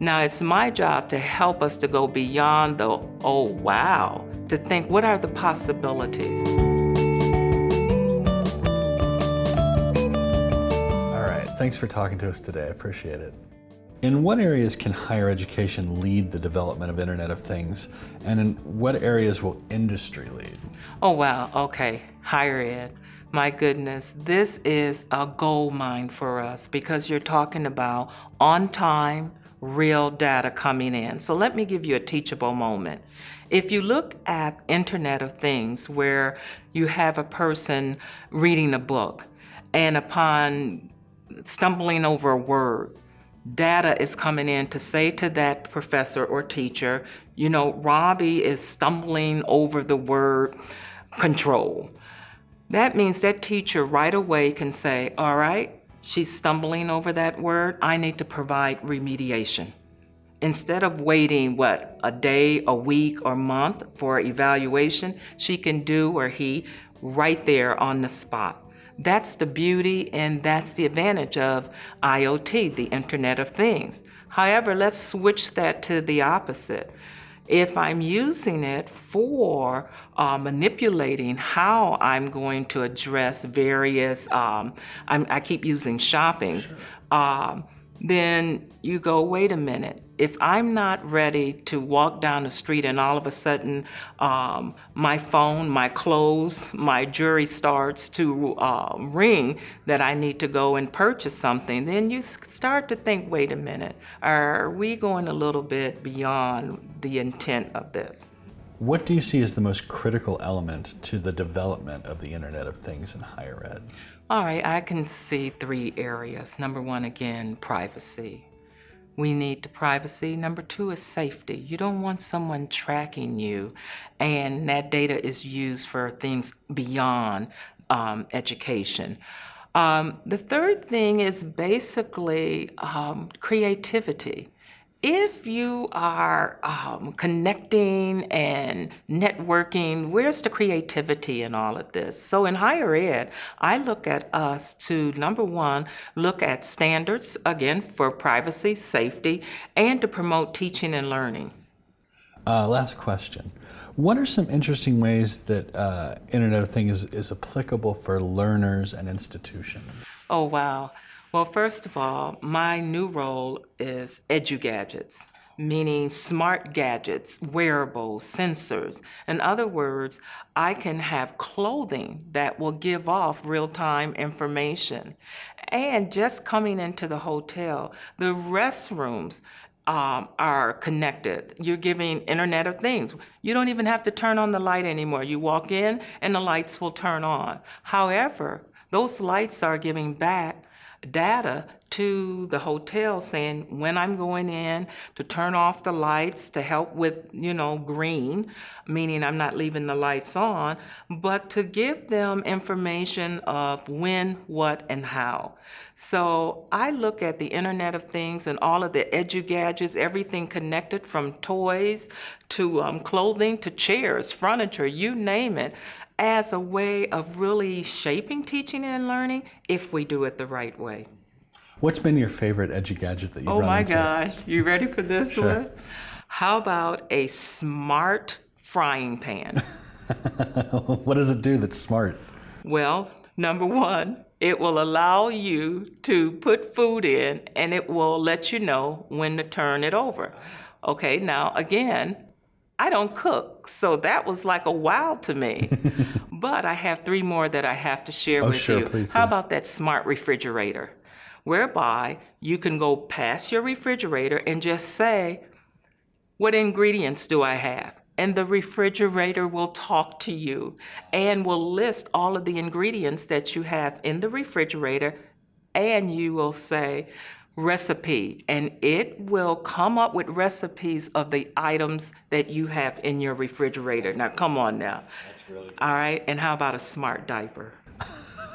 Now it's my job to help us to go beyond the, oh wow, to think what are the possibilities? All right, thanks for talking to us today. I appreciate it. In what areas can higher education lead the development of Internet of Things, and in what areas will industry lead? Oh wow, okay, higher ed. My goodness, this is a gold mine for us because you're talking about on time, real data coming in. So let me give you a teachable moment. If you look at Internet of Things where you have a person reading a book and upon stumbling over a word, data is coming in to say to that professor or teacher, you know, Robbie is stumbling over the word control. That means that teacher right away can say, all right, she's stumbling over that word, I need to provide remediation. Instead of waiting, what, a day, a week, or month for evaluation, she can do, or he, right there on the spot. That's the beauty and that's the advantage of IoT, the Internet of Things. However, let's switch that to the opposite. If I'm using it for uh, manipulating how I'm going to address various, um, i keep using shopping, sure. um, then you go, wait a minute. If I'm not ready to walk down the street and all of a sudden um, my phone, my clothes, my jewelry starts to uh, ring that I need to go and purchase something, then you start to think, wait a minute, are we going a little bit beyond the intent of this? What do you see as the most critical element to the development of the Internet of Things in higher ed? All right, I can see three areas. Number one, again, privacy. We need the privacy. Number two is safety. You don't want someone tracking you, and that data is used for things beyond um, education. Um, the third thing is basically um, creativity if you are um, connecting and networking, where's the creativity in all of this? So in higher ed, I look at us to number one, look at standards, again, for privacy, safety, and to promote teaching and learning. Uh, last question. What are some interesting ways that uh, Internet of Things is, is applicable for learners and institutions? Oh, wow. Well, first of all, my new role is edu-gadgets, meaning smart gadgets, wearables, sensors. In other words, I can have clothing that will give off real-time information. And just coming into the hotel, the restrooms um, are connected. You're giving Internet of Things. You don't even have to turn on the light anymore. You walk in and the lights will turn on. However, those lights are giving back data to the hotel saying when I'm going in to turn off the lights to help with, you know, green, meaning I'm not leaving the lights on, but to give them information of when, what, and how. So I look at the Internet of Things and all of the edu gadgets, everything connected from toys to um, clothing to chairs, furniture, you name it, as a way of really shaping teaching and learning if we do it the right way. What's been your favorite edu gadget that you've oh run my into? gosh, you ready for this sure. one? How about a smart frying pan? what does it do that's smart? Well, number one, it will allow you to put food in and it will let you know when to turn it over. Okay, now again, I don't cook, so that was like a wow to me. but I have three more that I have to share oh, with sure, you. Please How do. about that smart refrigerator? Whereby you can go past your refrigerator and just say, what ingredients do I have? And the refrigerator will talk to you and will list all of the ingredients that you have in the refrigerator and you will say, recipe and it will come up with recipes of the items that you have in your refrigerator. Now, come on now. That's really All right, and how about a smart diaper?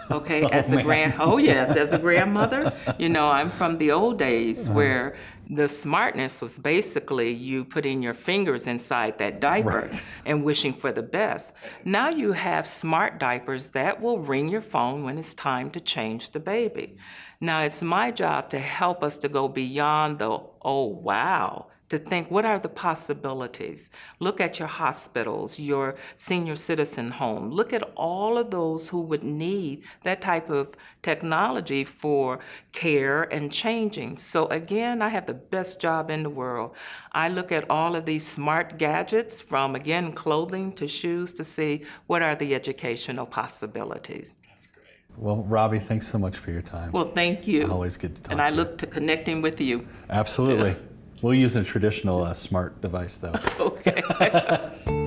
Okay, as a grand, oh yes, as a grandmother, you know, I'm from the old days Uh-huh. where the smartness was basically you putting your fingers inside that diaper Right. and wishing for the best. Now you have smart diapers that will ring your phone when it's time to change the baby. Now it's my job to help us to go beyond the, oh wow, to think what are the possibilities? Look at your hospitals, your senior citizen home. Look at all of those who would need that type of technology for care and changing. So again, I have the best job in the world. I look at all of these smart gadgets from again clothing to shoes to see what are the educational possibilities. Well, Robbie, thanks so much for your time. Well, thank you. Always good to talk And I to you. look to connecting with you. Absolutely. We'll use a traditional uh, smart device though. Okay.